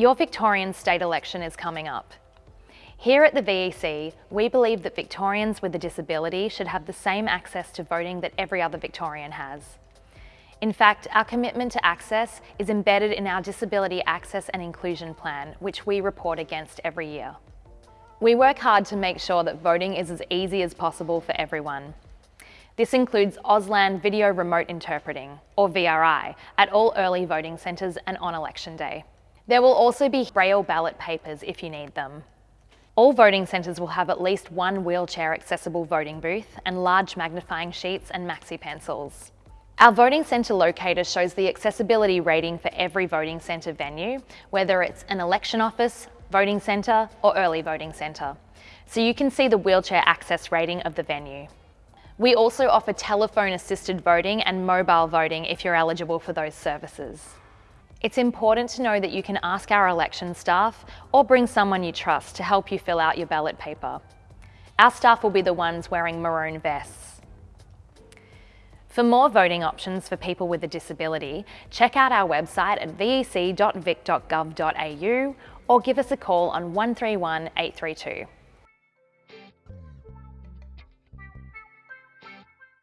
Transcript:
Your Victorian state election is coming up. Here at the VEC, we believe that Victorians with a disability should have the same access to voting that every other Victorian has. In fact, our commitment to access is embedded in our Disability Access and Inclusion Plan, which we report against every year. We work hard to make sure that voting is as easy as possible for everyone. This includes Auslan Video Remote Interpreting, or VRI, at all early voting centres and on election day. There will also be braille ballot papers if you need them. All voting centres will have at least one wheelchair accessible voting booth and large magnifying sheets and maxi pencils. Our voting centre locator shows the accessibility rating for every voting centre venue, whether it's an election office, voting centre or early voting centre, so you can see the wheelchair access rating of the venue. We also offer telephone assisted voting and mobile voting if you're eligible for those services. It's important to know that you can ask our election staff or bring someone you trust to help you fill out your ballot paper. Our staff will be the ones wearing maroon vests. For more voting options for people with a disability, check out our website at vec.vic.gov.au or give us a call on 131 832.